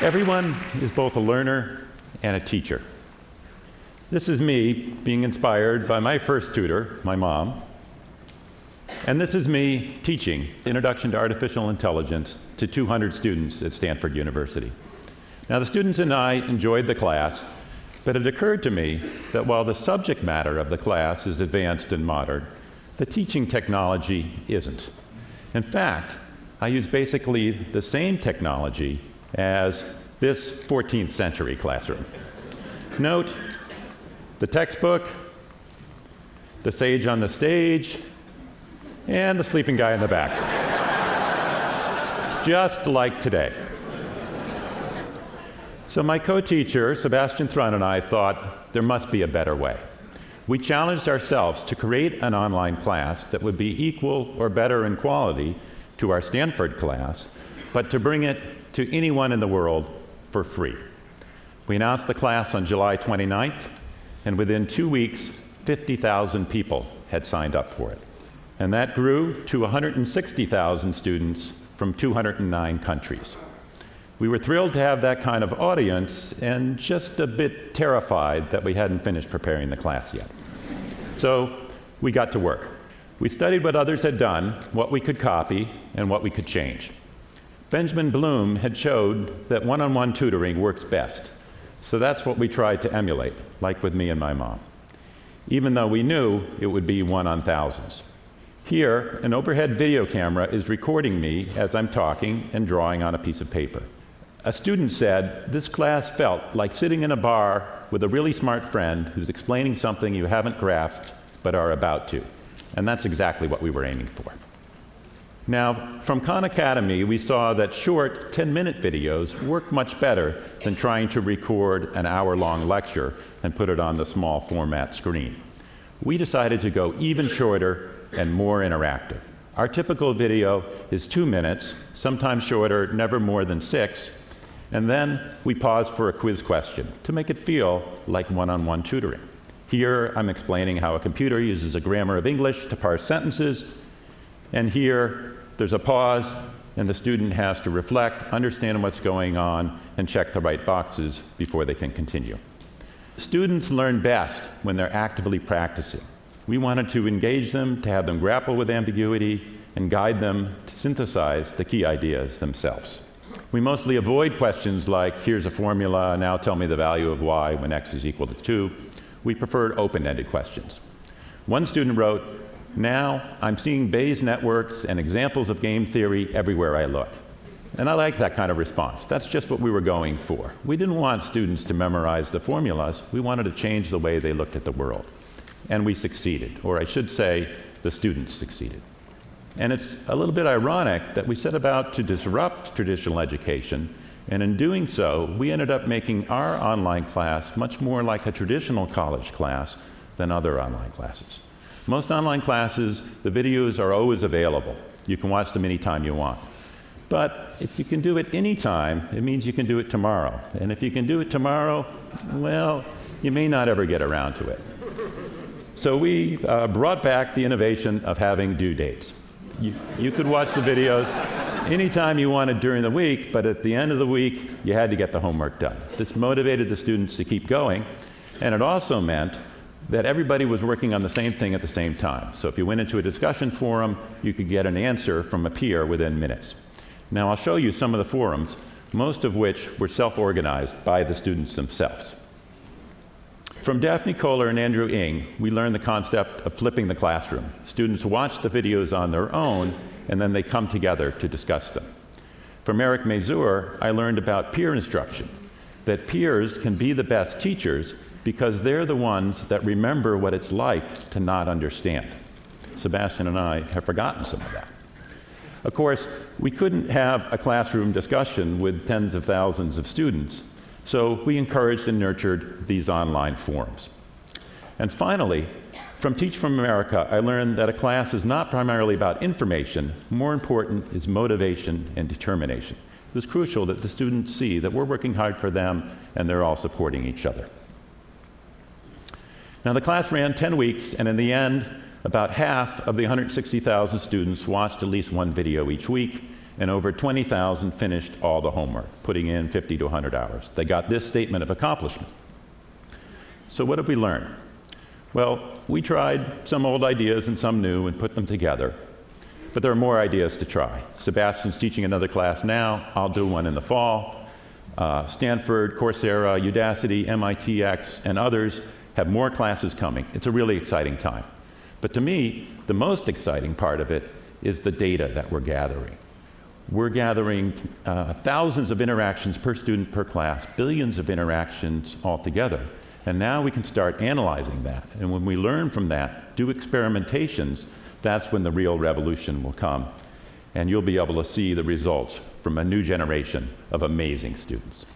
Everyone is both a learner and a teacher. This is me being inspired by my first tutor, my mom. And this is me teaching Introduction to Artificial Intelligence to 200 students at Stanford University. Now, the students and I enjoyed the class, but it occurred to me that while the subject matter of the class is advanced and modern, the teaching technology isn't. In fact, I use basically the same technology as this 14th century classroom. Note the textbook, the sage on the stage, and the sleeping guy in the back. Just like today. So my co-teacher, Sebastian Thrun, and I thought there must be a better way. We challenged ourselves to create an online class that would be equal or better in quality to our Stanford class, but to bring it to anyone in the world for free. We announced the class on July 29th, and within two weeks, 50,000 people had signed up for it. And that grew to 160,000 students from 209 countries. We were thrilled to have that kind of audience and just a bit terrified that we hadn't finished preparing the class yet. So we got to work. We studied what others had done, what we could copy, and what we could change. Benjamin Bloom had showed that one-on-one -on -one tutoring works best. So that's what we tried to emulate, like with me and my mom. Even though we knew it would be one on thousands. Here, an overhead video camera is recording me as I'm talking and drawing on a piece of paper. A student said, this class felt like sitting in a bar with a really smart friend who's explaining something you haven't grasped but are about to. And that's exactly what we were aiming for. Now, from Khan Academy, we saw that short 10-minute videos work much better than trying to record an hour-long lecture and put it on the small format screen. We decided to go even shorter and more interactive. Our typical video is two minutes, sometimes shorter, never more than six, and then we pause for a quiz question to make it feel like one-on-one -on -one tutoring. Here, I'm explaining how a computer uses a grammar of English to parse sentences, and here, there's a pause, and the student has to reflect, understand what's going on, and check the right boxes before they can continue. Students learn best when they're actively practicing. We wanted to engage them, to have them grapple with ambiguity, and guide them to synthesize the key ideas themselves. We mostly avoid questions like, here's a formula, now tell me the value of y when x is equal to 2. We preferred open-ended questions. One student wrote, now I'm seeing Bayes networks and examples of game theory everywhere I look. And I like that kind of response. That's just what we were going for. We didn't want students to memorize the formulas. We wanted to change the way they looked at the world. And we succeeded, or I should say, the students succeeded. And it's a little bit ironic that we set about to disrupt traditional education, and in doing so, we ended up making our online class much more like a traditional college class than other online classes. Most online classes, the videos are always available. You can watch them anytime you want. But if you can do it anytime, it means you can do it tomorrow. And if you can do it tomorrow, well, you may not ever get around to it. So we uh, brought back the innovation of having due dates. You, you could watch the videos anytime you wanted during the week, but at the end of the week, you had to get the homework done. This motivated the students to keep going, and it also meant that everybody was working on the same thing at the same time. So if you went into a discussion forum, you could get an answer from a peer within minutes. Now I'll show you some of the forums, most of which were self-organized by the students themselves. From Daphne Koller and Andrew Ng, we learned the concept of flipping the classroom. Students watch the videos on their own, and then they come together to discuss them. From Eric Mazur, I learned about peer instruction, that peers can be the best teachers because they're the ones that remember what it's like to not understand. Sebastian and I have forgotten some of that. Of course, we couldn't have a classroom discussion with tens of thousands of students, so we encouraged and nurtured these online forums. And finally, from Teach for America, I learned that a class is not primarily about information. More important is motivation and determination. It was crucial that the students see that we're working hard for them and they're all supporting each other. Now, the class ran 10 weeks, and in the end, about half of the 160,000 students watched at least one video each week, and over 20,000 finished all the homework, putting in 50 to 100 hours. They got this statement of accomplishment. So what did we learn? Well, we tried some old ideas and some new and put them together. But there are more ideas to try. Sebastian's teaching another class now. I'll do one in the fall. Uh, Stanford, Coursera, Udacity, MITx, and others have more classes coming. It's a really exciting time. But to me, the most exciting part of it is the data that we're gathering. We're gathering uh, thousands of interactions per student per class, billions of interactions altogether. And now we can start analyzing that. And when we learn from that, do experimentations, that's when the real revolution will come. And you'll be able to see the results from a new generation of amazing students.